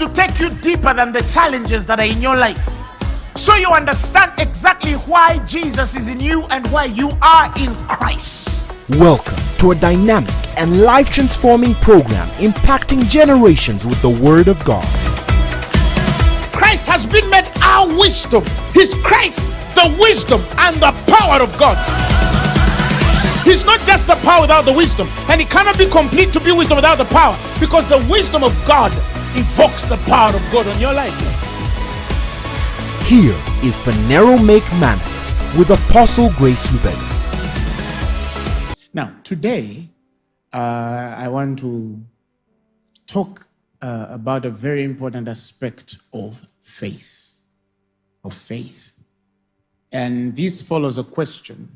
to take you deeper than the challenges that are in your life. So you understand exactly why Jesus is in you and why you are in Christ. Welcome to a dynamic and life transforming program impacting generations with the Word of God. Christ has been made our wisdom. He's Christ, the wisdom and the power of God. He's not just the power without the wisdom, and it cannot be complete to be wisdom without the power because the wisdom of God evokes the power of God on your life. Here is Phaneroo Make Manifest with Apostle Grace Lubega. Now, today, uh, I want to talk uh, about a very important aspect of faith. Of faith. And this follows a question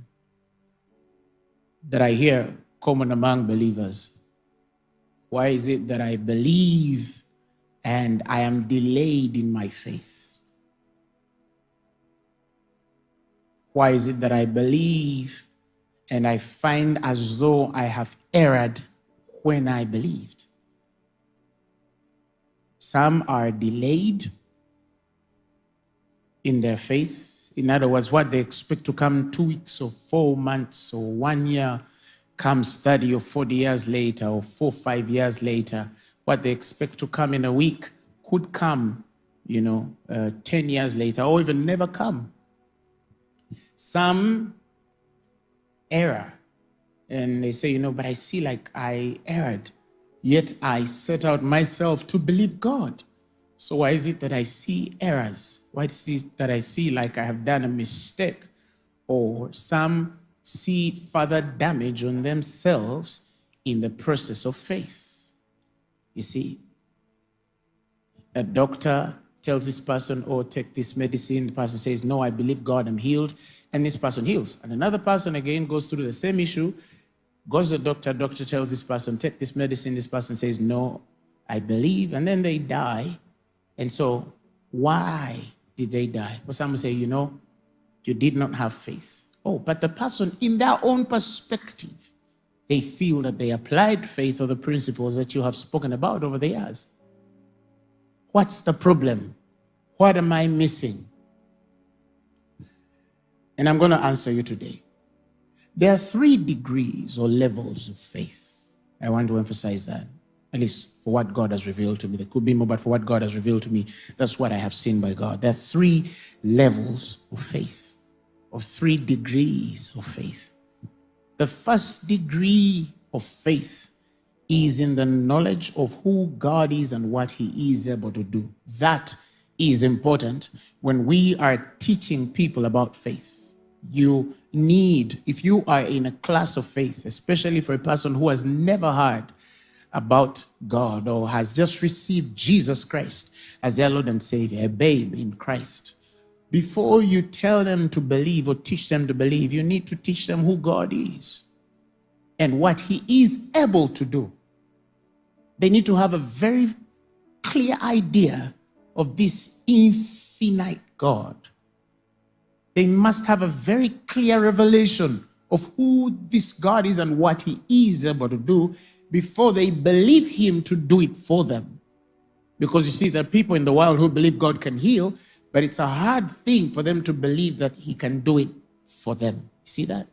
that I hear common among believers. Why is it that I believe and I am delayed in my faith? Why is it that I believe and I find as though I have erred when I believed? Some are delayed in their faith. In other words, what they expect to come two weeks or four months or one year comes 30 or 40 years later or four, five years later. What they expect to come in a week could come, you know, uh, 10 years later or even never come. Some error and they say, you know, but I see like I erred, yet I set out myself to believe God. So why is it that I see errors? Why is it that I see like I have done a mistake? Or some see further damage on themselves in the process of faith. You see, a doctor tells this person, oh, take this medicine. The person says, no, I believe God, I'm healed. And this person heals. And another person again goes through the same issue, goes to the doctor, doctor tells this person, take this medicine. This person says, no, I believe. And then they die and so, why did they die? But some say, you know, you did not have faith. Oh, but the person, in their own perspective, they feel that they applied faith or the principles that you have spoken about over the years. What's the problem? What am I missing? And I'm going to answer you today. There are three degrees or levels of faith. I want to emphasize that at least for what God has revealed to me. There could be more, but for what God has revealed to me, that's what I have seen by God. There are three levels of faith, or three degrees of faith. The first degree of faith is in the knowledge of who God is and what he is able to do. That is important when we are teaching people about faith. You need, if you are in a class of faith, especially for a person who has never heard about God or has just received Jesus Christ as their Lord and Savior, a babe in Christ, before you tell them to believe or teach them to believe, you need to teach them who God is and what He is able to do. They need to have a very clear idea of this infinite God. They must have a very clear revelation of who this God is and what He is able to do before they believe him to do it for them. Because you see, there are people in the world who believe God can heal, but it's a hard thing for them to believe that he can do it for them. See that?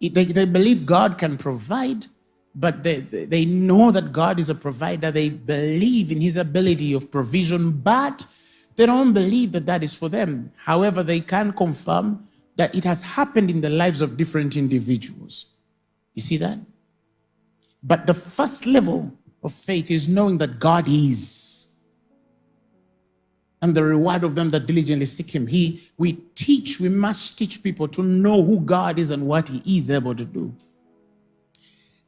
They, they believe God can provide, but they, they know that God is a provider. They believe in his ability of provision, but they don't believe that that is for them. However, they can confirm that it has happened in the lives of different individuals. You see that? But the first level of faith is knowing that God is. And the reward of them that diligently seek him. He, we teach, we must teach people to know who God is and what he is able to do.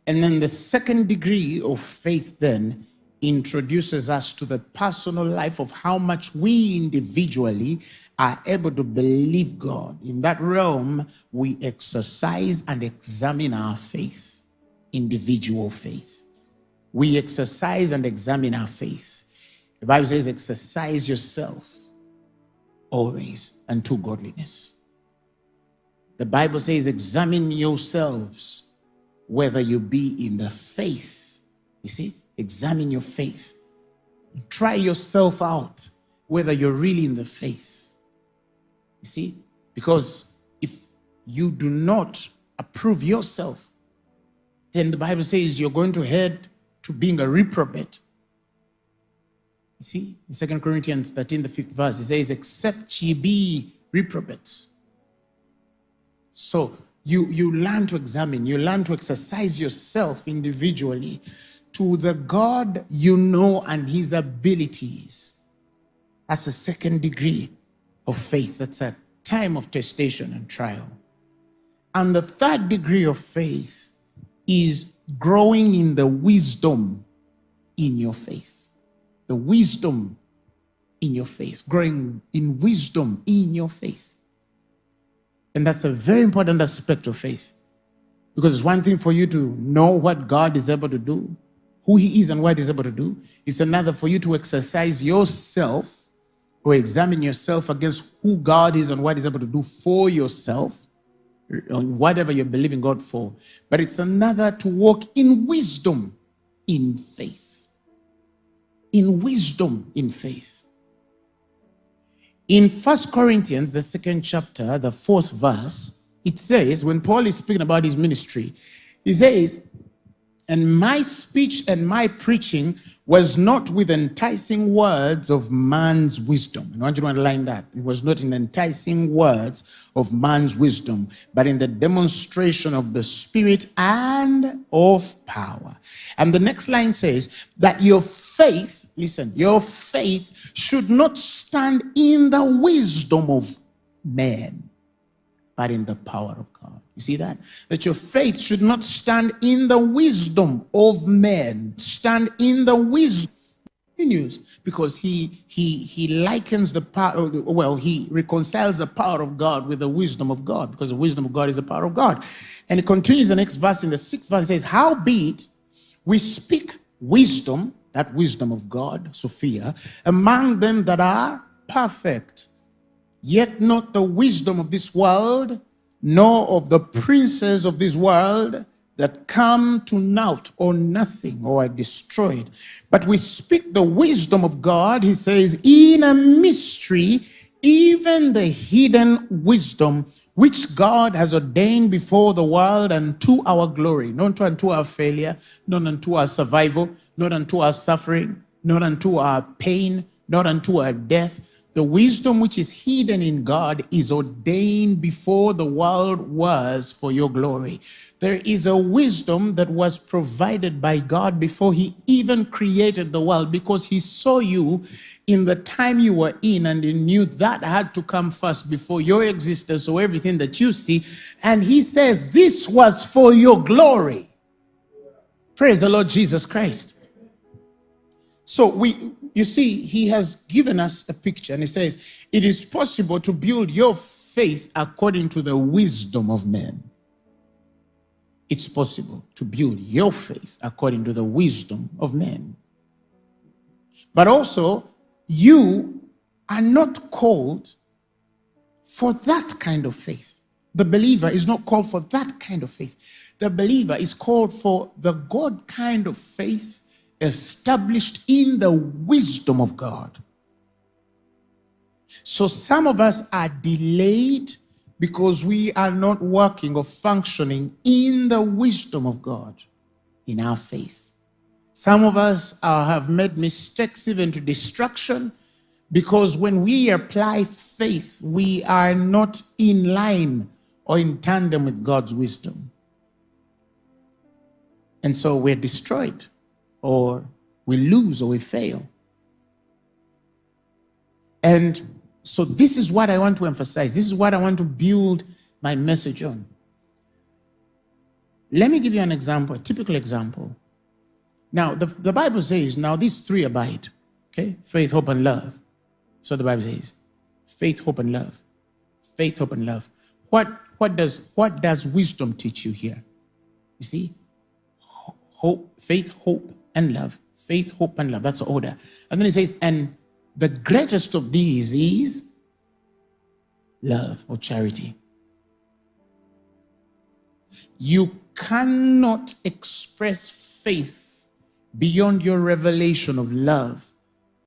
And then the second degree of faith then introduces us to the personal life of how much we individually are able to believe God. In that realm, we exercise and examine our faith individual faith. We exercise and examine our faith. The Bible says, exercise yourself always unto godliness. The Bible says, examine yourselves whether you be in the faith. You see, examine your faith. Try yourself out, whether you're really in the faith. You see? Because if you do not approve yourself, then the Bible says you're going to head to being a reprobate. You see, in 2 Corinthians 13, the fifth verse, it says, Except ye be reprobates. So you, you learn to examine, you learn to exercise yourself individually to the God you know and his abilities. That's a second degree of faith. That's a time of testation and trial. And the third degree of faith is growing in the wisdom in your faith. The wisdom in your face, growing in wisdom in your face. And that's a very important aspect of faith. Because it's one thing for you to know what God is able to do, who He is and what He's able to do. It's another for you to exercise yourself or examine yourself against who God is and what He's able to do for yourself, whatever you're believing God for. But it's another to walk in wisdom in faith. In wisdom in faith. In First Corinthians, the second chapter, the fourth verse, it says, when Paul is speaking about his ministry, he says, and my speech and my preaching was not with enticing words of man's wisdom. And I want you to underline that. It was not in enticing words of man's wisdom, but in the demonstration of the Spirit and of power. And the next line says that your faith, listen, your faith should not stand in the wisdom of men, but in the power of God. You see that? That your faith should not stand in the wisdom of men, stand in the wisdom. Continues because he he he likens the power well he reconciles the power of god with the wisdom of god because the wisdom of god is the power of god. And it continues the next verse in the sixth verse it says how be it we speak wisdom that wisdom of god sophia among them that are perfect yet not the wisdom of this world nor of the princes of this world that come to naught or nothing or are destroyed. But we speak the wisdom of God, he says, in a mystery, even the hidden wisdom which God has ordained before the world and to our glory, not unto our failure, not unto our survival, not unto our suffering, not unto our pain, not unto our death, the wisdom which is hidden in God is ordained before the world was for your glory. There is a wisdom that was provided by God before he even created the world because he saw you in the time you were in and he knew that had to come first before your existence or everything that you see. And he says, this was for your glory. Praise the Lord Jesus Christ. So we, you see, he has given us a picture and he says, it is possible to build your faith according to the wisdom of men. It's possible to build your faith according to the wisdom of men. But also, you are not called for that kind of faith. The believer is not called for that kind of faith. The believer is called for the God kind of faith established in the wisdom of God. So some of us are delayed because we are not working or functioning in the wisdom of God in our faith. Some of us uh, have made mistakes even to destruction because when we apply faith, we are not in line or in tandem with God's wisdom. And so we're destroyed or we lose or we fail. And so this is what I want to emphasize. This is what I want to build my message on. Let me give you an example, a typical example. Now, the, the Bible says, now these three abide, okay? Faith, hope, and love. So the Bible says, faith, hope, and love. Faith, hope, and love. What, what, does, what does wisdom teach you here? You see, hope, faith, hope, and love. Faith, hope, and love. That's the order. And then he says, and the greatest of these is love or charity. You cannot express faith beyond your revelation of love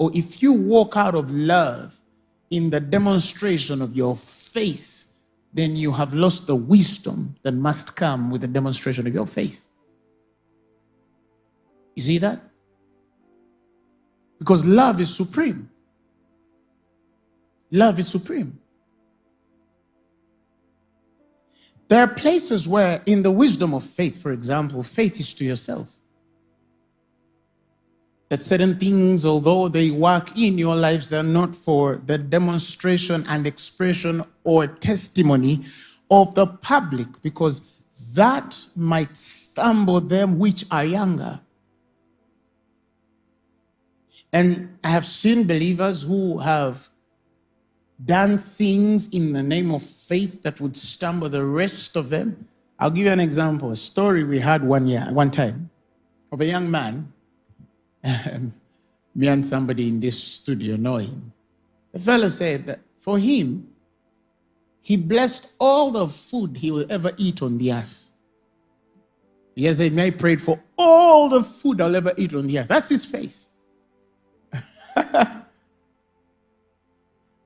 or if you walk out of love in the demonstration of your faith, then you have lost the wisdom that must come with the demonstration of your faith. You see that? Because love is supreme. Love is supreme. There are places where, in the wisdom of faith, for example, faith is to yourself. That certain things, although they work in your lives, they're not for the demonstration and expression or testimony of the public, because that might stumble them which are younger. And I have seen believers who have done things in the name of faith that would stumble the rest of them. I'll give you an example. A story we had one year, one time, of a young man. me and somebody in this studio know him. The fellow said that for him, he blessed all the food he will ever eat on the earth. He may prayed for all the food I'll ever eat on the earth. That's his face.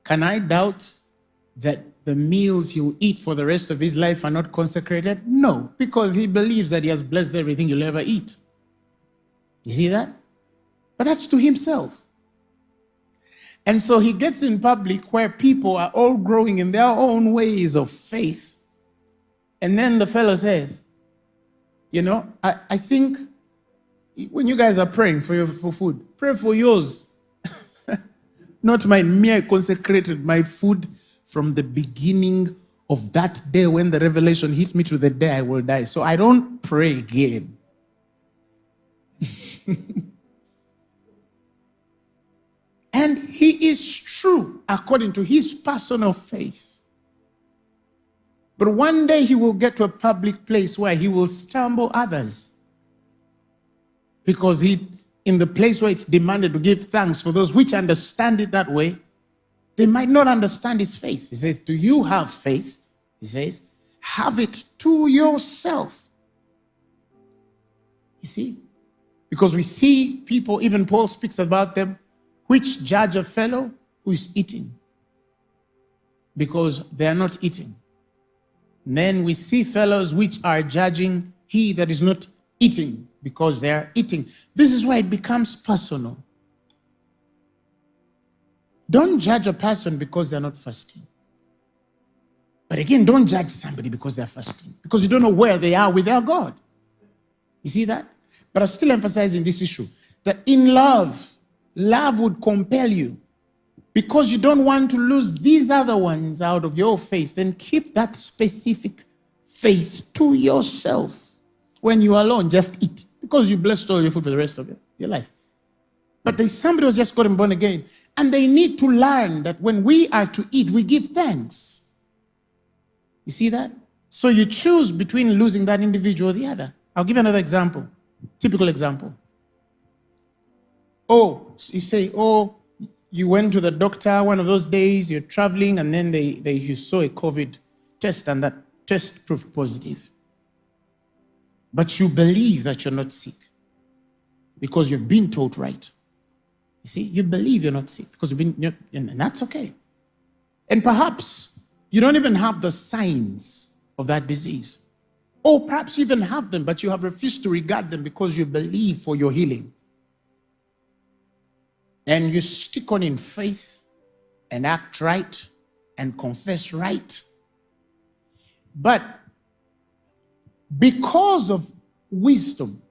Can I doubt that the meals he'll eat for the rest of his life are not consecrated? No, because he believes that he has blessed everything you'll ever eat. You see that? But that's to himself. And so he gets in public where people are all growing in their own ways of faith. And then the fellow says, You know, I, I think when you guys are praying for your for food, pray for yours not mine. Me, I consecrated my food from the beginning of that day when the revelation hit me to the day I will die. So I don't pray again. and he is true according to his personal faith. But one day he will get to a public place where he will stumble others because he in the place where it's demanded to give thanks for those which understand it that way, they might not understand his faith. He says, Do you have faith? He says, Have it to yourself. You see? Because we see people, even Paul speaks about them, which judge a fellow who is eating because they are not eating. then we see fellows which are judging he that is not eating because they are eating. This is why it becomes personal. Don't judge a person because they're not fasting. But again, don't judge somebody because they're fasting, because you don't know where they are with their God. You see that? But I'm still emphasizing this issue that in love, love would compel you because you don't want to lose these other ones out of your faith, then keep that specific faith to yourself. When you're alone, just eat because you blessed all your food for the rest of your, life. But there's somebody who's just gotten born again, and they need to learn that when we are to eat, we give thanks. You see that? So you choose between losing that individual or the other. I'll give you another example, typical example. Oh, you say, oh, you went to the doctor one of those days, you're traveling, and then they, they you saw a COVID test, and that test proved positive. But you believe that you're not sick because you've been taught right. You see, you believe you're not sick because you've been, and that's okay. And perhaps you don't even have the signs of that disease. Or perhaps you even have them, but you have refused to regard them because you believe for your healing. And you stick on in faith and act right and confess right. But because of wisdom.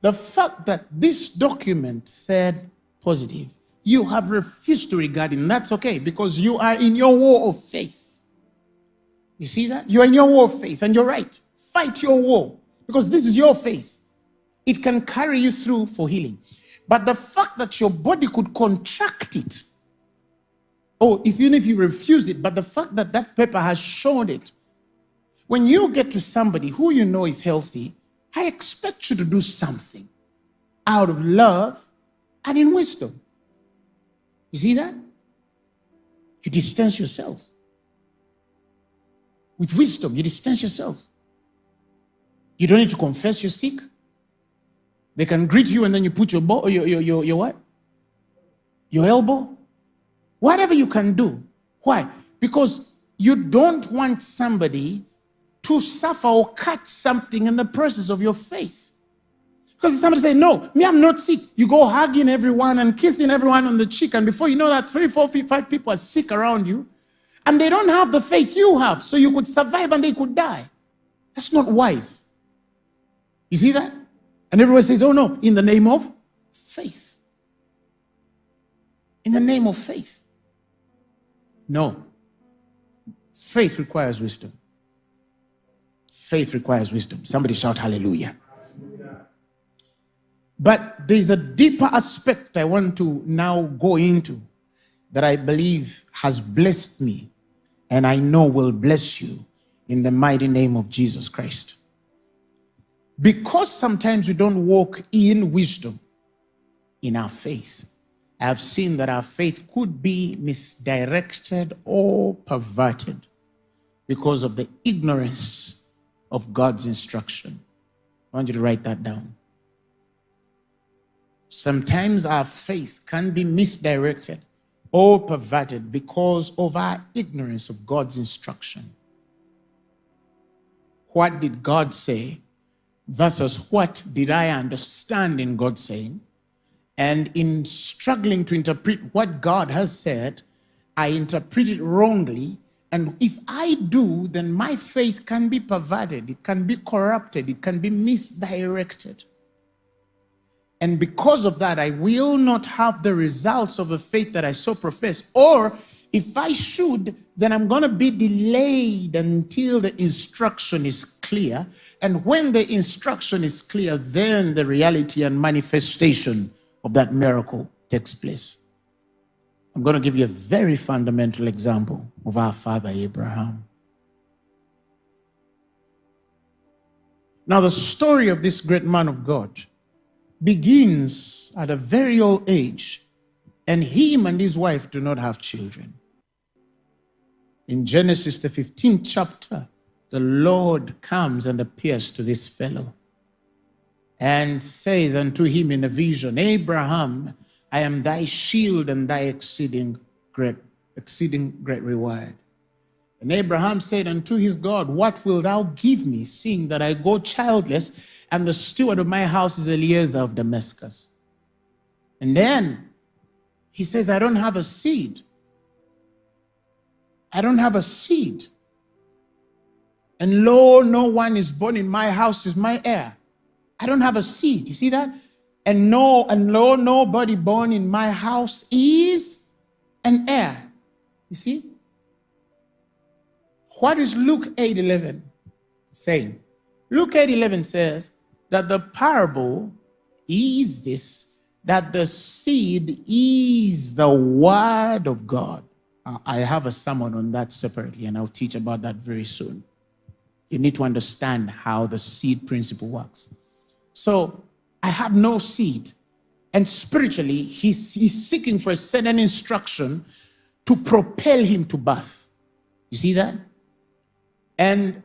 The fact that this document said positive, you have refused to regard it, that's okay because you are in your war of faith. You see that? You're in your war of faith, and you're right. Fight your war because this is your faith. It can carry you through for healing. But the fact that your body could contract it, oh, if even if you refuse it, but the fact that that paper has shown it, when you get to somebody who you know is healthy, I expect you to do something out of love and in wisdom. You see that? You distance yourself. With wisdom, you distance yourself. You don't need to confess you're sick. They can greet you and then you put your, bo- your, your, your, your what? Your elbow? Whatever you can do. Why? Because you don't want somebody to suffer or catch something in the process of your faith. Because somebody say, No, me, I'm not sick. You go hugging everyone and kissing everyone on the cheek, and before you know that, three, four, five people are sick around you, and they don't have the faith you have, so you could survive and they could die. That's not wise. You see that? And everyone says, Oh no, in the name of faith. In the name of faith. No. Faith requires wisdom. Faith requires wisdom. Somebody shout hallelujah. But there's a deeper aspect I want to now go into that I believe has blessed me and I know will bless you in the mighty name of Jesus Christ. Because sometimes we don't walk in wisdom in our faith, I've seen that our faith could be misdirected or perverted because of the ignorance of God's instruction. I want you to write that down. Sometimes our faith can be misdirected or perverted because of our ignorance of God's instruction. What did God say versus what did I understand in God saying? And in struggling to interpret what God has said, I interpret it wrongly. And if I do, then my faith can be perverted, it can be corrupted, it can be misdirected. And because of that, I will not have the results of a faith that I so profess. Or if I should, then I'm going to be delayed until the instruction is clear. And when the instruction is clear, then the reality and manifestation of that miracle takes place. I'm going to give you a very fundamental example of our father Abraham. Now, the story of this great man of God begins at a very old age, and him and his wife do not have children. In Genesis, the 15th chapter, the Lord comes and appears to this fellow and says unto him in a vision, Abraham, I am thy shield and thy exceeding great, exceeding great reward. And Abraham said unto his God, What wilt thou give me, seeing that I go childless? and the steward of my house is Eliezer of Damascus. And then he says, I don't have a seed. I don't have a seed. And lo, no one is born in my house is my heir. I don't have a seed. You see that? And no, and lo, nobody born in my house is an heir. You see? What is Luke 8 11 saying? Luke 8 11 says, that the parable is this that the seed is the word of God. Uh, I have a sermon on that separately, and I'll teach about that very soon. You need to understand how the seed principle works. So I have no seed, and spiritually, he's, he's seeking for a certain instruction to propel him to birth. You see that? And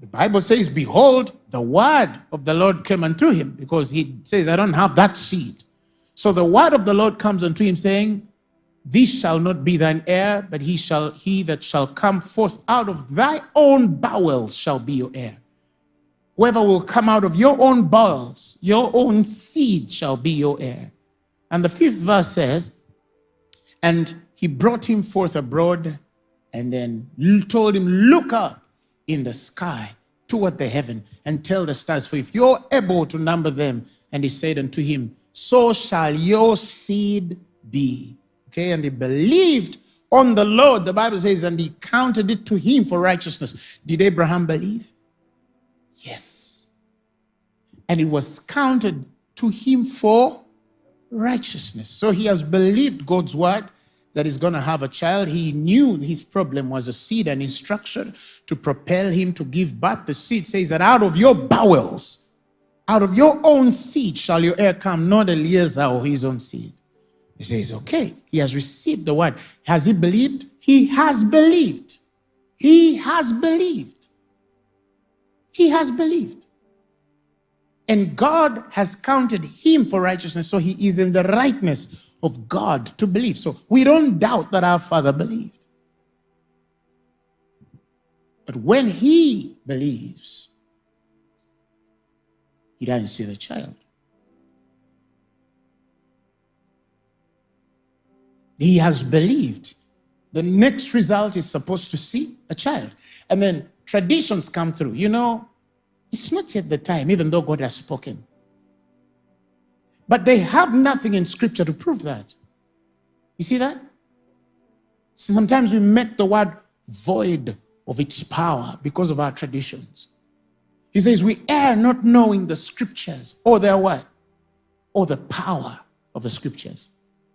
the Bible says, Behold, the word of the Lord came unto him, because he says, I don't have that seed. So the word of the Lord comes unto him, saying, This shall not be thine heir, but he shall he that shall come forth out of thy own bowels shall be your heir. Whoever will come out of your own bowels, your own seed shall be your heir. And the fifth verse says, And he brought him forth abroad, and then told him, Look up in the sky toward the heaven and tell the stars, for if you're able to number them, and he said unto him, so shall your seed be. Okay, and he believed on the Lord, the Bible says, and he counted it to him for righteousness. Did Abraham believe? Yes. And it was counted to him for righteousness. So he has believed God's word that he's going to have a child. He knew his problem was a seed and instruction to propel him to give birth. The seed says that out of your bowels, out of your own seed shall your heir come, not Eliezer or his own seed. He says, okay, he has received the word. Has he believed? He has believed. He has believed. He has believed. And God has counted him for righteousness. So he is in the rightness of God to believe. So we don't doubt that our father believed. But when he believes, he doesn't see the child. He has believed. The next result is supposed to see a child. And then traditions come through. You know, it's not yet the time, even though God has spoken. But they have nothing in scripture to prove that. You see that? So sometimes we make the word void of its power because of our traditions. He says, We err not knowing the scriptures or their what? Or the power of the scriptures.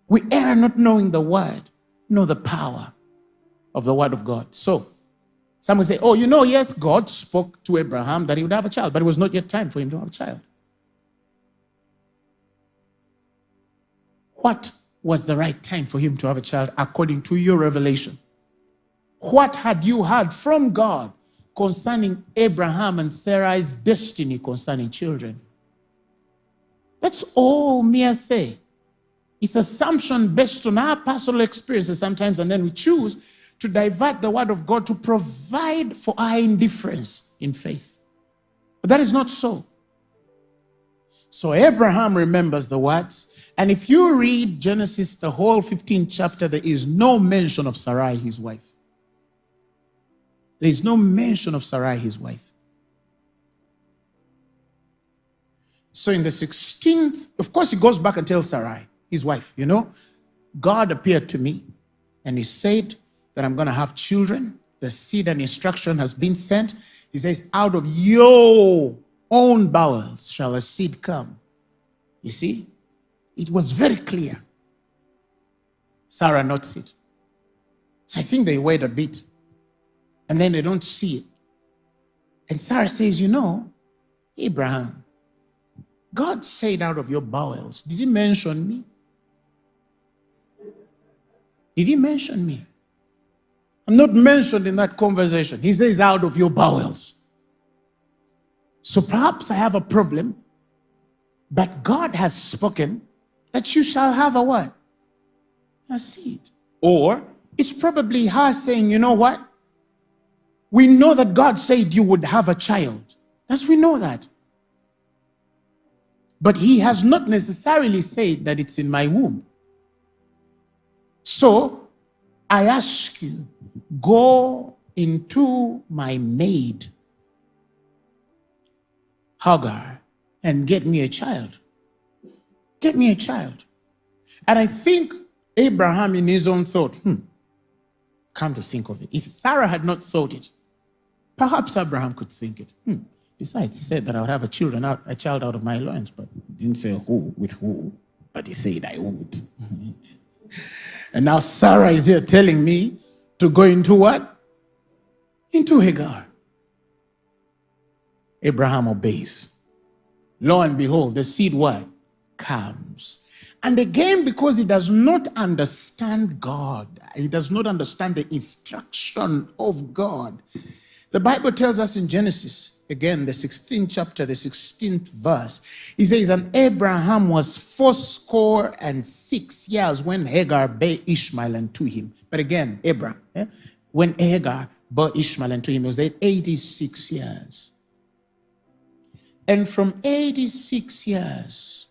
We err not knowing the word, nor the power of the word of God. So, some will say, Oh, you know, yes, God spoke to Abraham that he would have a child, but it was not yet time for him to have a child. What was the right time for him to have a child according to your revelation? What had you heard from God concerning Abraham and Sarah's destiny concerning children? That's all mere say. It's assumption based on our personal experiences sometimes, and then we choose to divert the word of God to provide for our indifference in faith. But that is not so. So Abraham remembers the words. And if you read Genesis, the whole 15th chapter, there is no mention of Sarai, his wife. There is no mention of Sarai, his wife. So in the 16th, of course, he goes back and tells Sarai, his wife, you know, God appeared to me and he said that I'm going to have children. The seed and instruction has been sent. He says, out of your own bowels shall a seed come. You see, it was very clear. Sarah notes it. So I think they wait a bit and then they don't see it. And Sarah says, You know, Abraham, God said out of your bowels, did he mention me? Did he mention me? I'm not mentioned in that conversation. He says, out of your bowels. So perhaps I have a problem, but God has spoken that you shall have a what? A seed. Or it's probably her saying, you know what? We know that God said you would have a child. As we know that. But he has not necessarily said that it's in my womb. So I ask you, go into my maid, Hagar, and get me a child. Get me a child. And I think Abraham, in his own thought, hmm, come to think of it, if Sarah had not thought it, perhaps Abraham could think it. Hmm. Besides, he said that I would have a children out, a child out of my loins, but didn't say who with who, but he said I would. And now Sarah is here telling me to go into what? Into Hagar. Abraham obeys. Lo and behold, the seed what? Comes. And again, because he does not understand God, he does not understand the instruction of God. The Bible tells us in Genesis again, the 16th chapter, the 16th verse, he says, And Abraham was fourscore and six years when Hagar bare Ishmael unto him. But again, Abraham, eh? when Hagar bore Ishmael unto him, it was 86 years. And from 86 years,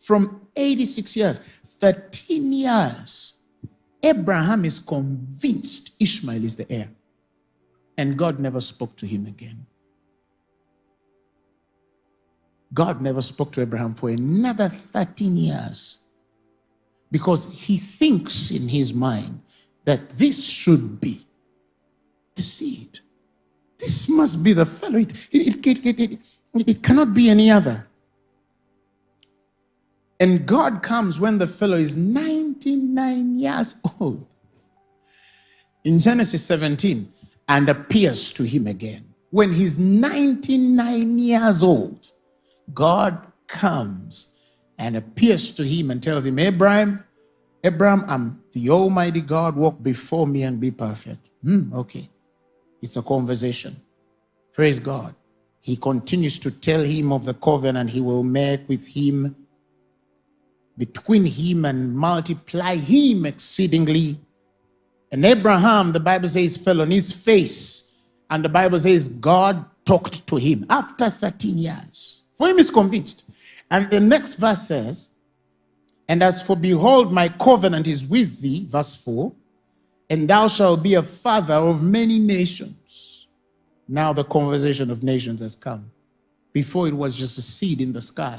from 86 years, 13 years, Abraham is convinced Ishmael is the heir. And God never spoke to him again. God never spoke to Abraham for another 13 years because he thinks in his mind that this should be the seed. This must be the fellow. It, it, it, it, it cannot be any other. And God comes when the fellow is 99 years old. In Genesis 17, and appears to him again. When he's 99 years old, God comes and appears to him and tells him, Abraham, Abraham, I'm the Almighty God, walk before me and be perfect. Hmm, okay. It's a conversation. Praise God. he continues to tell him of the covenant he will make with him, between him and multiply him exceedingly. And Abraham, the Bible says, fell on his face. And the Bible says, God talked to him after 13 years. For him is convinced. And the next verse says, And as for behold, my covenant is with thee, verse 4, and thou shalt be a father of many nations. Now the conversation of nations has come. Before it was just a seed in the sky.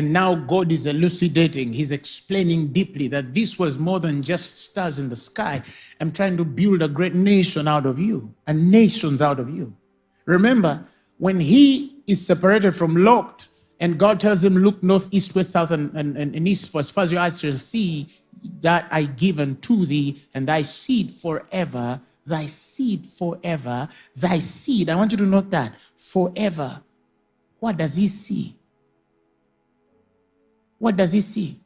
And now God is elucidating, He's explaining deeply that this was more than just stars in the sky. I'm trying to build a great nation out of you, and nations out of you. Remember, when he is separated from Lot, and God tells him, Look north, east, west, south, and, and, and east, for as far as your eyes shall see, that I give unto thee, and thy seed forever, thy seed forever, thy seed. I want you to note that forever. What does he see? What does he see?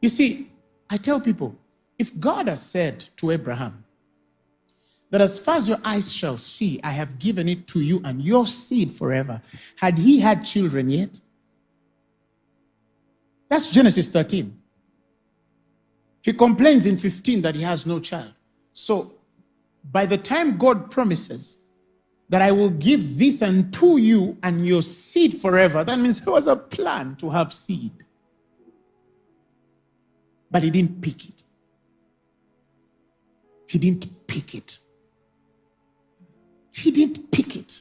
You see, I tell people, if God has said to Abraham, that as far as your eyes shall see, I have given it to you and your seed forever. Had he had children yet? That's Genesis 13. He complains in 15 that he has no child. So by the time God promises that I will give this unto you and your seed forever, that means there was a plan to have seed. But he didn't pick it. He didn't pick it. He didn't pick it.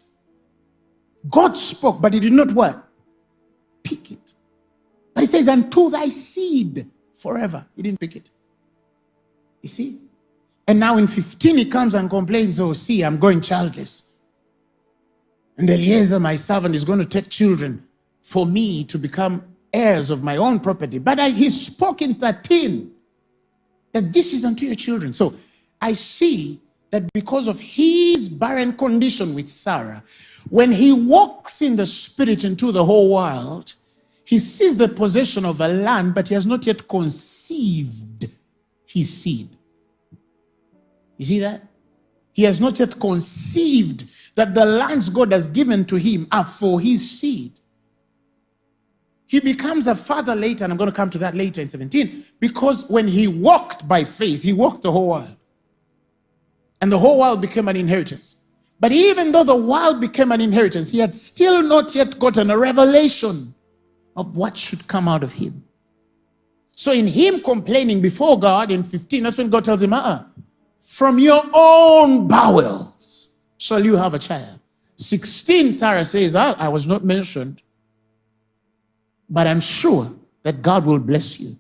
God spoke, but he did not what? Pick it. But he says, unto thy seed forever. He didn't pick it. You see? And now in 15, he comes and complains, oh, see, I'm going childless. And Eliezer, my servant, is going to take children for me to become heirs of my own property. But I, he spoke in 13 that this is unto your children. So I see that because of his barren condition with Sarah, when he walks in the spirit into the whole world, he sees the possession of a land, but he has not yet conceived his seed. You see that? He has not yet conceived that the lands God has given to him are for his seed. He becomes a father later, and I'm going to come to that later in 17, because when he walked by faith, he walked the whole world and the whole world became an inheritance. But even though the world became an inheritance, he had still not yet gotten a revelation of what should come out of him. So in him complaining before God in 15, that's when God tells him, uh-uh, from your own bowels shall you have a child. 16, Sarah says, I, I was not mentioned, but I'm sure that God will bless you.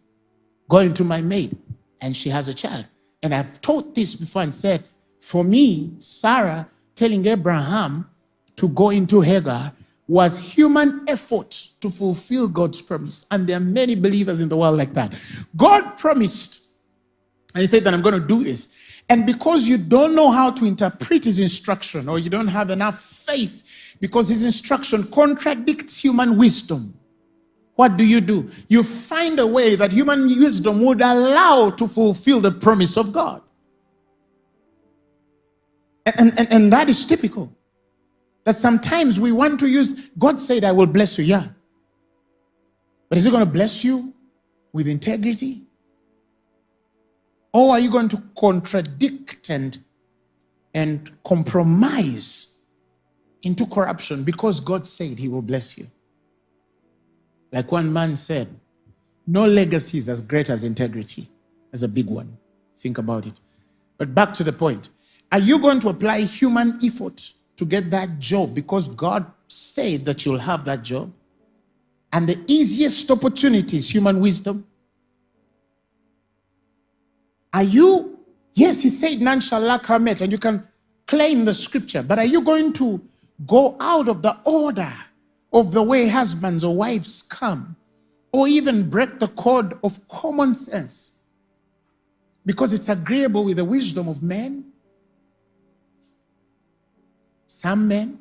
Go into my maid, and she has a child. And I've taught this before and said, for me, Sarah telling Abraham to go into Hagar was human effort to fulfill God's promise. And there are many believers in the world like that. God promised, and he said that I'm going to do this. And because you don't know how to interpret his instruction, or you don't have enough faith, because his instruction contradicts human wisdom, what do you do? You find a way that human wisdom would allow to fulfill the promise of God. And, and, and that is typical. That sometimes we want to use, God said, I will bless you. Yeah. But is He going to bless you with integrity? Or are you going to contradict and, and compromise into corruption because God said He will bless you? Like one man said, no legacy is as great as integrity, as a big one. Think about it. But back to the point. Are you going to apply human effort to get that job because God said that you'll have that job? And the easiest opportunity is human wisdom. Are you, yes, he said, none shall lack her mate, and you can claim the scripture, but are you going to go out of the order of the way husbands or wives come, or even break the code of common sense because it's agreeable with the wisdom of men? Some men,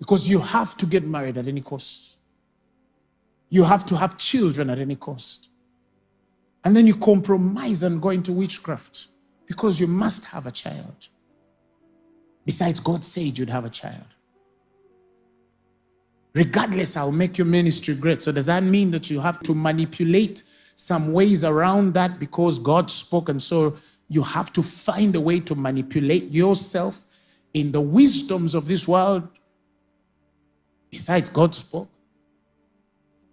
because you have to get married at any cost. You have to have children at any cost. And then you compromise and go into witchcraft because you must have a child. Besides, God said you'd have a child. Regardless, I'll make your ministry great. So, does that mean that you have to manipulate some ways around that because God spoke? And so you have to find a way to manipulate yourself in the wisdoms of this world. Besides, God spoke.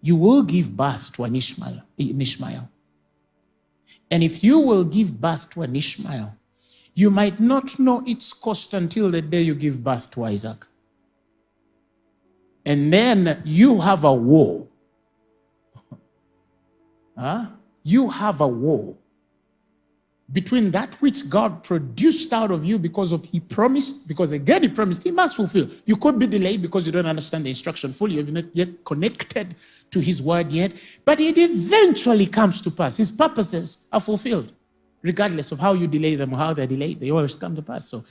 You will give birth to an Ishmael. An Ishmael. And if you will give birth to an Ishmael, you might not know its cost until the day you give birth to Isaac. And then you have a war. huh? You have a war between that which God produced out of you because of He promised, because again He promised, He must fulfill. You could be delayed because you don't understand the instruction fully, you've not yet connected to His word yet, but it eventually comes to pass. His purposes are fulfilled, regardless of how you delay them or how they're delayed, they always come to pass. So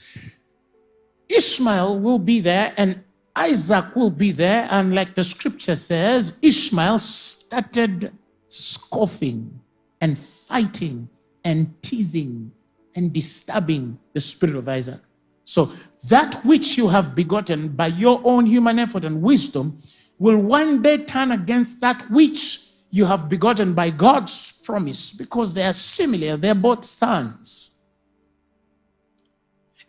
Ishmael will be there and Isaac will be there, and like the scripture says, Ishmael started scoffing and fighting and teasing and disturbing the spirit of Isaac. So that which you have begotten by your own human effort and wisdom will one day turn against that which you have begotten by God's promise because they are similar, they're both sons.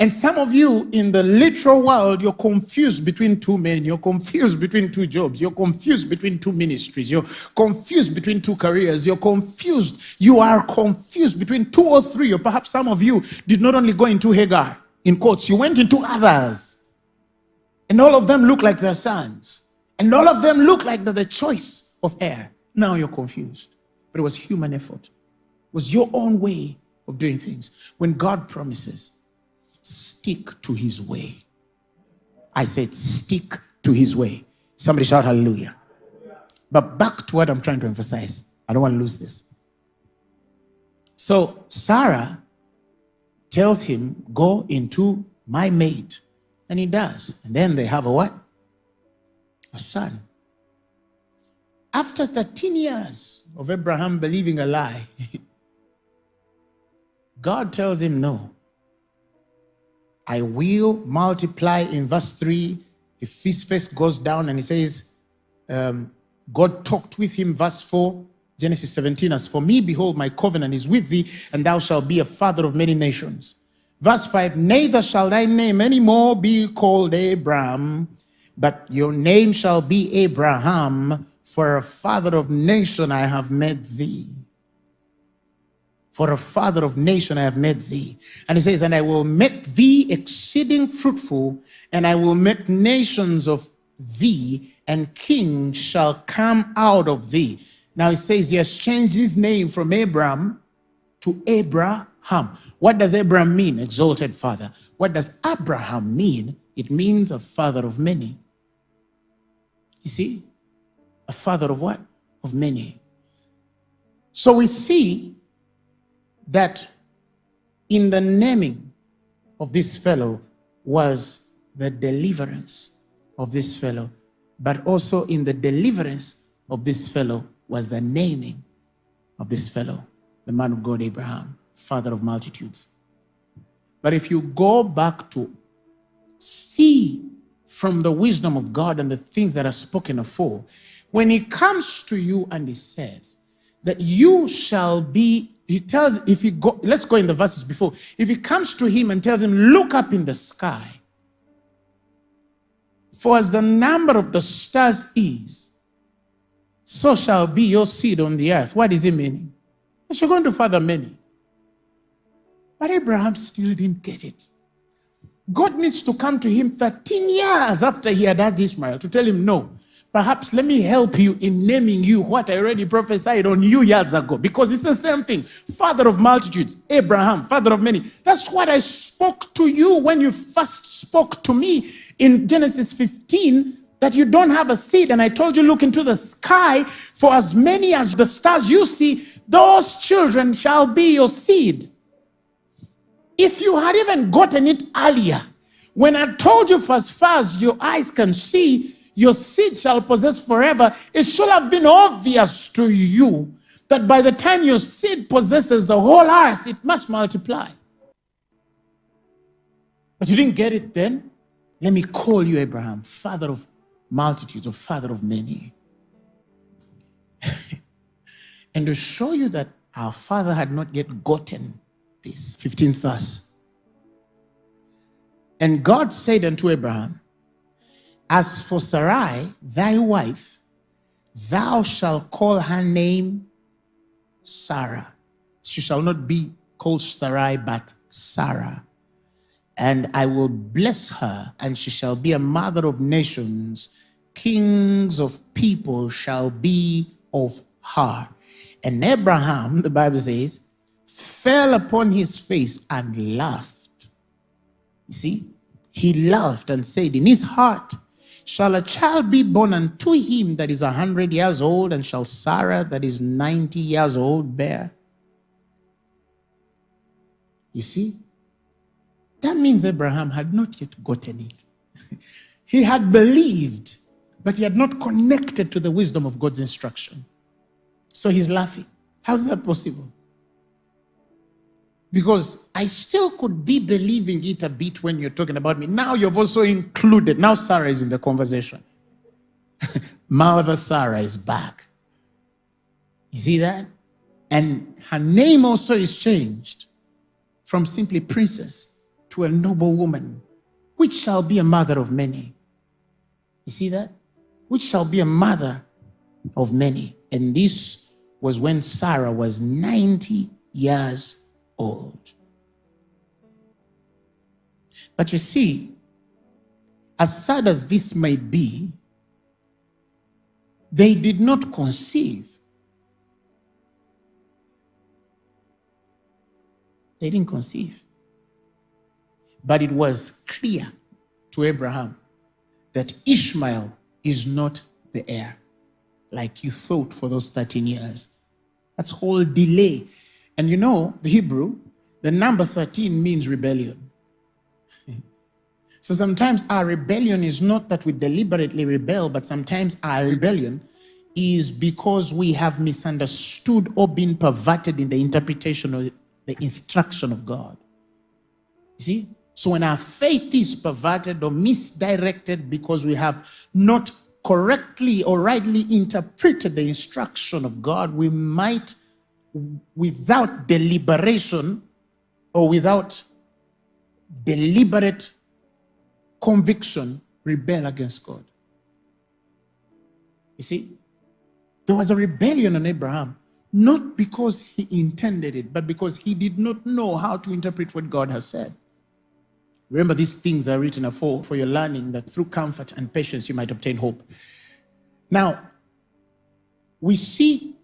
And some of you in the literal world, you're confused between two men, you're confused between two jobs, you're confused between two ministries, you're confused between two careers, you're confused. You are confused between two or three, or perhaps some of you did not only go into Hagar, in quotes, you went into others. And all of them look like their sons. And all of them look like they're the choice of heir. Now you're confused. But it was human effort. It was your own way of doing things. When God promises, stick to his way. I said, stick to his way. Somebody shout hallelujah. But back to what I'm trying to emphasize. I don't want to lose this. So Sarah tells him, go into my maid. And he does. And then they have a what? A son. After 13 years of Abraham believing a lie, God tells him no. I will multiply in verse 3. If his face goes down and he says, um, God talked with him, verse 4, Genesis 17, as for me, behold, my covenant is with thee, and thou shalt be a father of many nations. Verse 5, neither shall thy name any more be called Abram, but your name shall be Abraham, for a father of nation I have made thee. For a father of nation I have made thee. And he says, and I will make thee exceeding fruitful, and I will make nations of thee, and kings shall come out of thee. Now he says he has changed his name from Abram to Abraham. What does Abraham mean? Exalted father. What does Abraham mean? It means a father of many. You see? A father of what? Of many. So we see that in the naming of this fellow was the deliverance of this fellow, but also in the deliverance of this fellow was the naming of this fellow, the man of God, Abraham, father of multitudes. But if you go back to see from the wisdom of God and the things that are spoken of when he comes to you and he says that you shall be he tells, if he go, let's go in the verses before. If he comes to him and tells him, look up in the sky, for as the number of the stars is, so shall be your seed on the earth. What is he meaning? You're going to father many. But Abraham still didn't get it. God needs to come to him 13 years after he had had Ishmael to tell him, no, Perhaps let me help you in naming you what I already prophesied on you years ago because it's the same thing. Father of multitudes, Abraham, father of many. That's what I spoke to you when you first spoke to me in Genesis 15 that you don't have a seed. And I told you, look into the sky for as many as the stars you see, those children shall be your seed. If you had even gotten it earlier, when I told you for as far as your eyes can see, your seed shall possess forever, it should have been obvious to you that by the time your seed possesses the whole earth, it must multiply. But you didn't get it then? Let me call you Abraham, father of multitudes, or father of many. and to show you that our father had not yet gotten this. 15th verse. And God said unto Abraham, As for Sarai, thy wife, thou shalt call her name Sarah. She shall not be called Sarai, but Sarah. And I will bless her, and she shall be a mother of nations. Kings of people shall be of her. And Abraham, the Bible says, fell upon his face and laughed. You see, he laughed and said, In his heart, shall a child be born unto him that is a hundred years old, and shall Sarah that is ninety years old bear? You see, that means Abraham had not yet gotten it. he had believed, but he had not connected to the wisdom of God's instruction. So he's laughing. How is that possible? Because I still could be believing it a bit when you're talking about me. Now you've also included, now Sarah is in the conversation. Mother Sarah is back. You see that? And her name also is changed from simply princess to a noble woman, which shall be a mother of many. You see that? Which shall be a mother of many. And this was when Sarah was 90 years old. But you see, as sad as this might be, they did not conceive. They didn't conceive. But it was clear to Abraham that Ishmael is not the heir like you thought for those 13 years. That's whole delay. And you know, the Hebrew, the number 13 means rebellion. so sometimes our rebellion is not that we deliberately rebel, but sometimes our rebellion is because we have misunderstood or been perverted in the interpretation of the instruction of God. You see? So when our faith is perverted or misdirected because we have not correctly or rightly interpreted the instruction of God, we might, without deliberation or without deliberate conviction, rebel against God. You see, there was a rebellion on Abraham, not because he intended it, but because he did not know how to interpret what God has said. Remember, these things are written for, for your learning that through comfort and patience you might obtain hope. Now, we see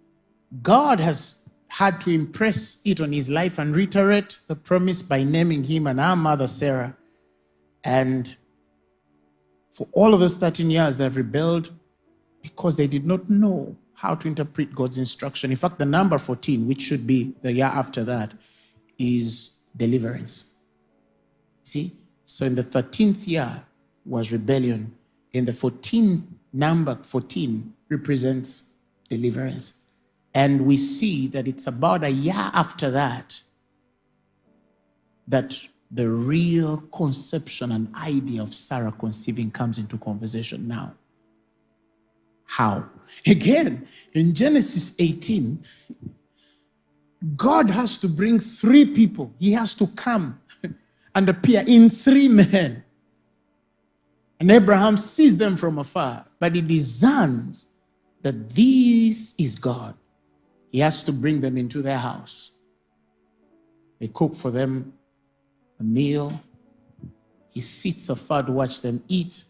God has had to impress it on his life and reiterate the promise by naming him and our mother Sarah. And for all of those 13 years, they've rebelled because they did not know how to interpret God's instruction. In fact, the number 14, which should be the year after that, is deliverance. See? So in the 13th year was rebellion. In the 14th number 14 represents deliverance. And we see that it's about a year after that that the real conception and idea of Sarah conceiving comes into conversation now. How? Again, in Genesis 18, God has to bring three people. He has to come and appear in three men. And Abraham sees them from afar, but he discerns that this is God. He has to bring them into their house. They cook for them a meal. He sits afar to watch them eat.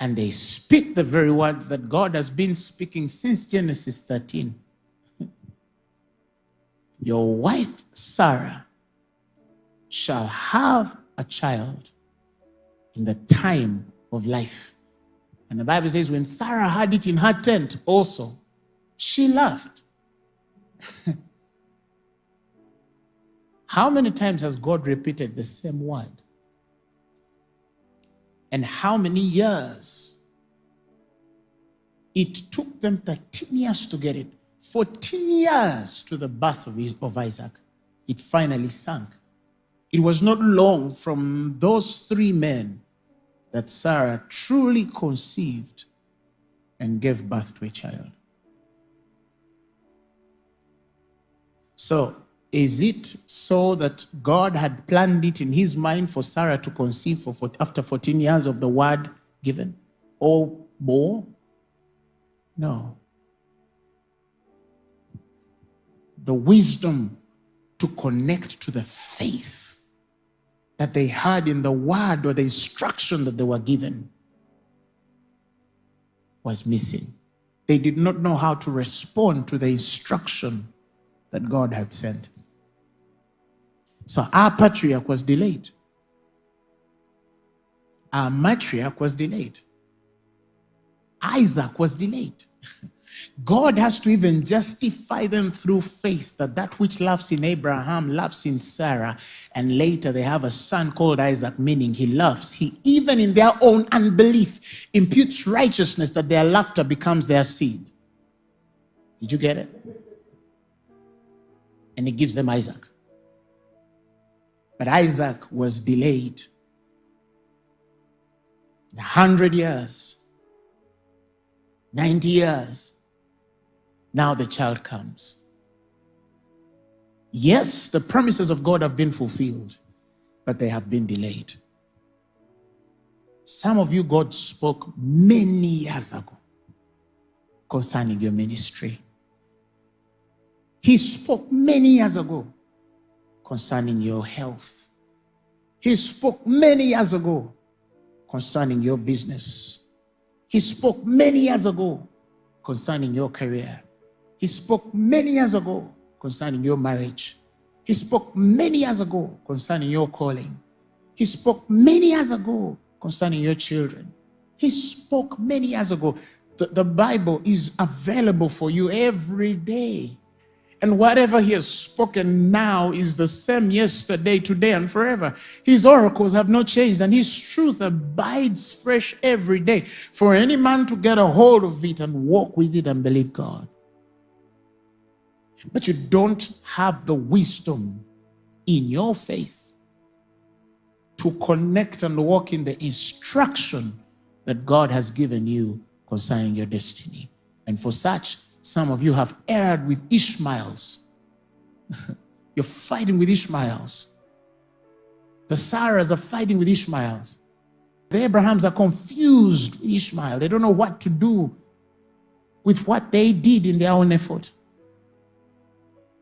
And they speak the very words that God has been speaking since Genesis 13. Your wife, Sarah, shall have a child in the time of life. And the Bible says, when Sarah had it in her tent also, she laughed. how many times has God repeated the same word? And how many years? It took them 13 years to get it. 14 years to the birth of, of Isaac. It finally sank It was not long from those three men that Sarah truly conceived and gave birth to a child. So, is it so that God had planned it in his mind for Sarah to conceive for, for, after 14 years of the word given or more? No. The wisdom to connect to the faith that they had in the word or the instruction that they were given was missing. They did not know how to respond to the instruction that God had sent. So our patriarch was delayed. Our matriarch was delayed. Isaac was delayed. God has to even justify them through faith that that which loves in Abraham loves in Sarah. And later they have a son called Isaac, meaning he loves. He, even in their own unbelief, imputes righteousness that their laughter becomes their seed. Did you get it? And he gives them Isaac. But Isaac was delayed. A hundred years, 90 years. Now the child comes. Yes, the promises of God have been fulfilled, but they have been delayed. Some of you, God spoke many years ago concerning your ministry. He spoke many years ago concerning your health. He spoke many years ago concerning your business. He spoke many years ago concerning your career. He spoke many years ago concerning your marriage. He spoke many years ago concerning your calling. He spoke many years ago concerning your children. He spoke many years ago. The, the Bible is available for you every day. And whatever he has spoken now is the same yesterday, today, and forever. His oracles have not changed, and his truth abides fresh every day. For any man to get a hold of it and walk with it and believe God. But you don't have the wisdom in your faith to connect and walk in the instruction that God has given you concerning your destiny. And for such, some of you have erred with Ishmaels. You're fighting with Ishmaels. The Sarahs are fighting with Ishmaels. The Abrahams are confused with Ishmael. They don't know what to do with what they did in their own effort.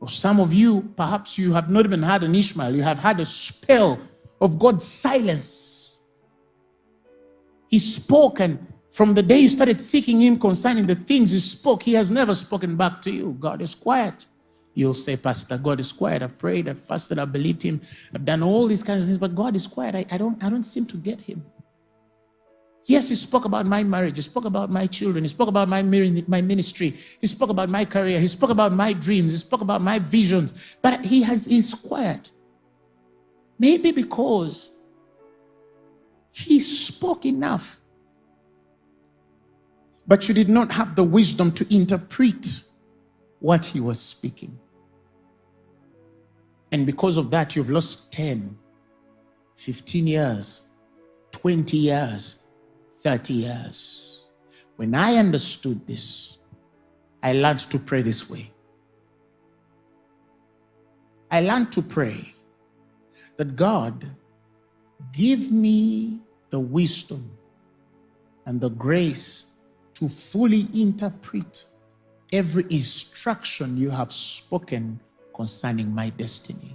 Or some of you, perhaps you have not even had an Ishmael. You have had a spell of God's silence. He spoke and from the day you started seeking him concerning the things he spoke, he has never spoken back to you. God is quiet. You'll say, Pastor, God is quiet. I've prayed, I've fasted, I've believed him, I've done all these kinds of things, but God is quiet. I, I don't, I don't seem to get him. Yes, he spoke about my marriage. He spoke about my children. He spoke about my, my ministry. He spoke about my career. He spoke about my dreams. He spoke about my visions. But he has he's quiet. Maybe because he spoke enough but you did not have the wisdom to interpret what he was speaking. And because of that, you've lost 10, 15 years, 20 years, 30 years. When I understood this, I learned to pray this way. I learned to pray that God give me the wisdom and the grace to fully interpret every instruction you have spoken concerning my destiny.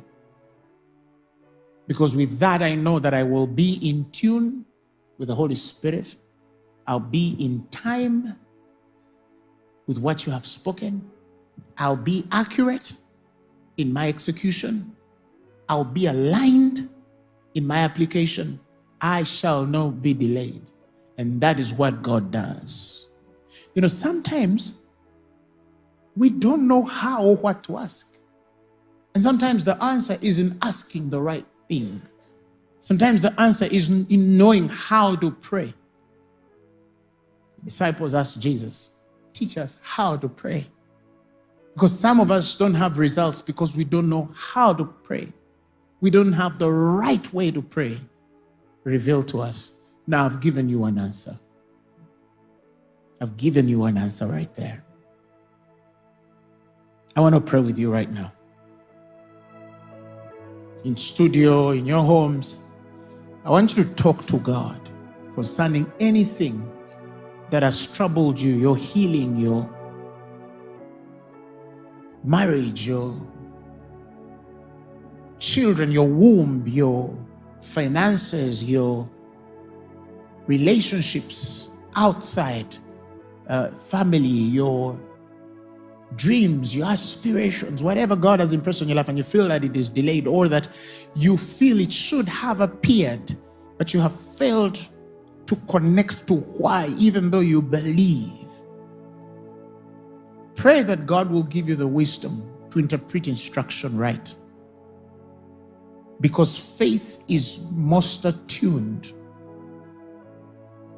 Because with that, I know that I will be in tune with the Holy Spirit. I'll be in time with what you have spoken. I'll be accurate in my execution. I'll be aligned in my application. I shall not be delayed. And that is what God does. You know, sometimes we don't know how or what to ask. And sometimes the answer isn't asking the right thing. Sometimes the answer is in knowing how to pray. Disciples asked Jesus, teach us how to pray. Because some of us don't have results because we don't know how to pray. we don't have the right way to pray, reveal to us. Now I've given you an answer. I've given you an answer right there. I want to pray with you right now. In studio, in your homes, I want you to talk to God concerning anything that has troubled you, your healing, your marriage, your children, your womb, your finances, your relationships outside uh, family, your dreams, your aspirations, whatever God has impressed on your life and you feel that it is delayed or that you feel it should have appeared, but you have failed to connect to why, even though you believe. Pray that God will give you the wisdom to interpret instruction right. Because faith is most attuned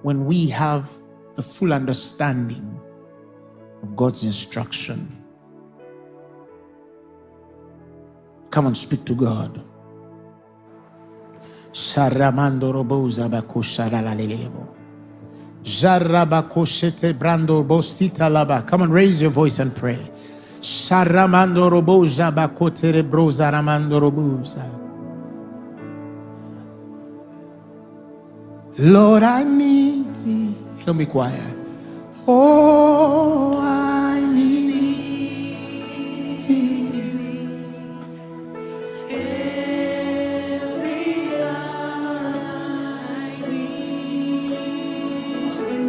when we have the full understanding of God's instruction. Come and speak to God. Sharamando roboza bakosha la lelelebo. Jarabakoshete brando bosita laba. Come on, raise your voice and pray. Sharamando roboza bakotere broza ramando roboza. Lord, I need thee. Help me choir. Oh, I need thee.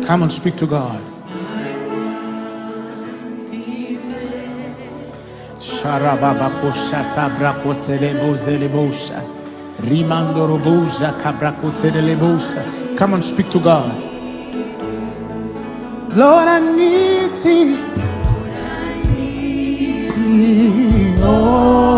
Come and speak to God. Sharababako shata brakotere bozele bosha. Rimando roboja. Come and speak to God. Lord, I need thee. Thee, Oh,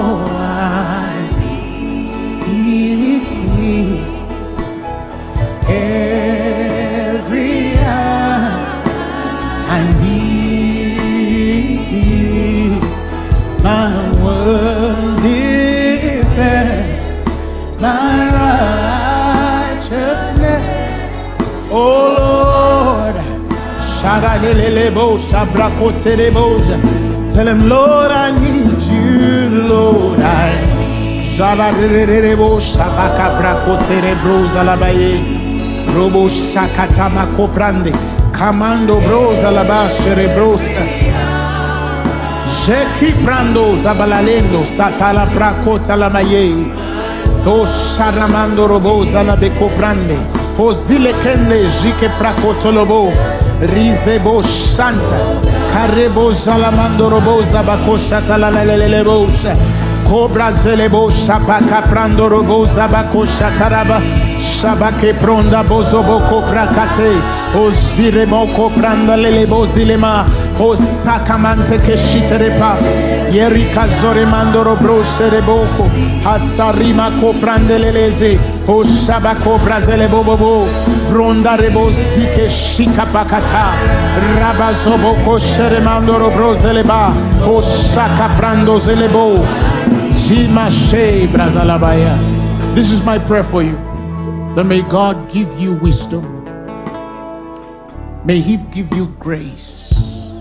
Tell him, Lord, I need you, Lord, I. Robo Shakatama Koprande. Kamando broza labashere broska. Jeki prando zabalalendo satala prakota la maye. Sharamando roboza la beko prande. O kende jike prakotolobo. Risebo Santa, Carebo Salamando Robosa Bacosha Talalele Rosa, Cobra Zelebo Shapaca Prando Robosa Bacosha Taraba, Shabake Pronda Bozoboco Prakate, Oziremoko pranda lele bozilema o sakamante che shiterepa ieri casore mandoro brosere boko asarima coprande lelese Brazele. Bronda rebo zike shika pakata. Rabazoboko shere mandoro brozeleba. O shaka prando zelebo. Zima she brazalabaya. This is my prayer for you. That may God give you wisdom. May He give you grace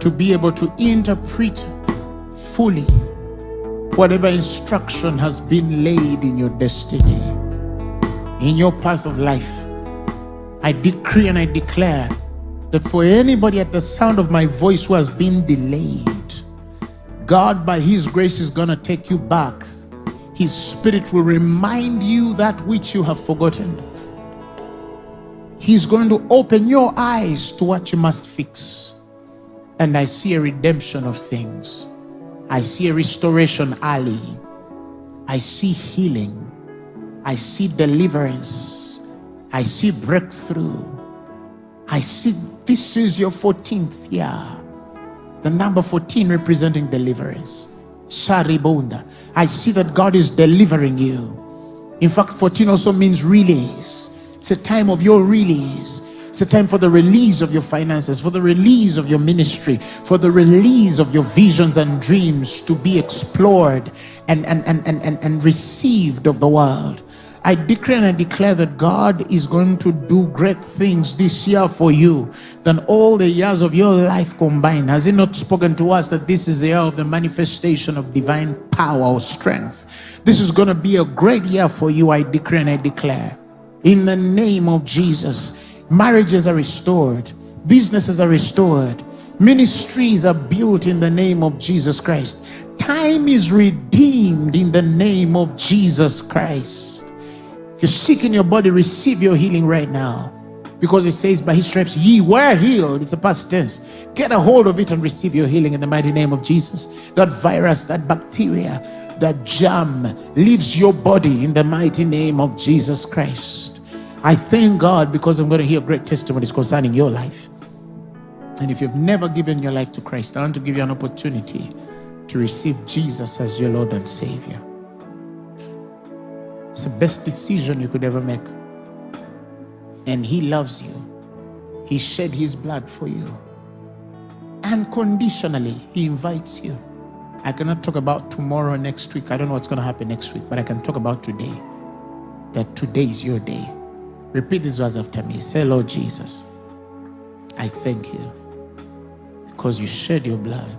to be able to interpret fully whatever instruction has been laid in your destiny, in your path of life. I decree and I declare that for anybody at the sound of my voice who has been delayed, God, by His grace, is going to take you back. His Spirit will remind you that which you have forgotten. He's going to open your eyes to what you must fix. And I see a redemption of things. I see a restoration alley. I see healing. I see deliverance. I see breakthrough. I see this is your 14th year. The number 14 representing deliverance. Sharibunda. I see that God is delivering you. In fact, 14 also means release. It's a time of your release. It's a time for the release of your finances, for the release of your ministry, for the release of your visions and dreams to be explored and, and, and, and, and, and received of the world. I decree and I declare that God is going to do great things this year for you than all the years of your life combined. Has He not spoken to us that this is the year of the manifestation of divine power or strength? This is going to be a great year for you, I decree and I declare. In the name of Jesus, marriages are restored, businesses are restored, ministries are built in the name of Jesus Christ. Time is redeemed in the name of Jesus Christ. If you're sick in your body, receive your healing right now. Because it says, by his stripes, ye were healed. It's a past tense. Get a hold of it and receive your healing in the mighty name of Jesus. That virus, that bacteria, that germ leaves your body in the mighty name of Jesus Christ. I thank God because I'm going to hear great testimonies concerning your life. And if you've never given your life to Christ, I want to give you an opportunity to receive Jesus as your Lord and Savior. It's the best decision you could ever make. And He loves you. He shed His blood for you. Unconditionally, He invites you. I cannot talk about tomorrow next week. I don't know what's going to happen next week, but I can talk about today. That today is your day. Repeat these words after me. Say, Lord Jesus, I thank you because you shed your blood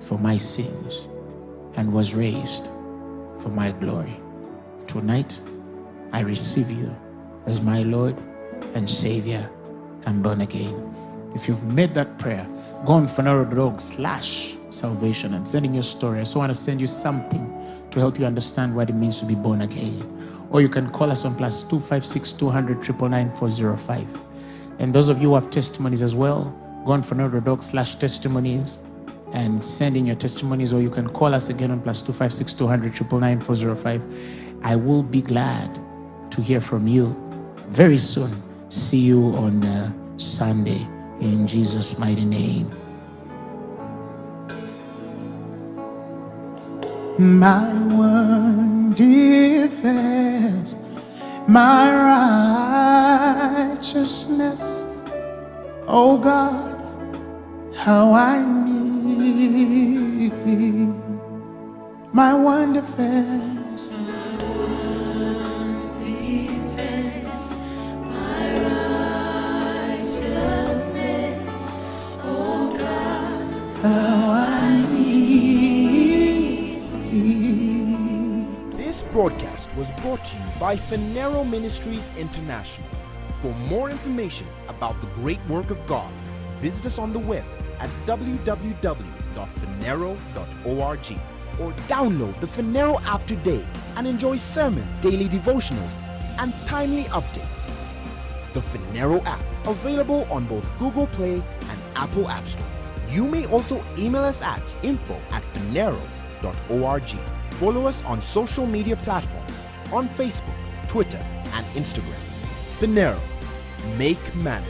for my sins and was raised for my glory. Tonight, I receive you as my Lord and Savior. I'm born again. If you've made that prayer, go on phaneroo.org slash salvation and sending your story. I just want to send you something to help you understand what it means to be born again. Or you can call us on plus 256 200 405. And those of you who have testimonies as well, go on phaneroo.org slash testimonies and send in your testimonies, or you can call us again on plus 256 200 405. I will be glad to hear from you very soon. See you on uh, Sunday in Jesus' mighty name. My one defense, my righteousness, oh God, how I need thee. My one defense. Broadcast was brought to you by Phaneroo Ministries International. For more information about the great work of God, visit us on the web at www.phaneroo.org or download the Phaneroo app today and enjoy sermons, daily devotionals, and timely updates. The Phaneroo app, available on both Google Play and Apple App Store. You may also email us at info at phaneroo.org. Follow us on social media platforms on Facebook, Twitter, and Instagram. Phaneroo, make man.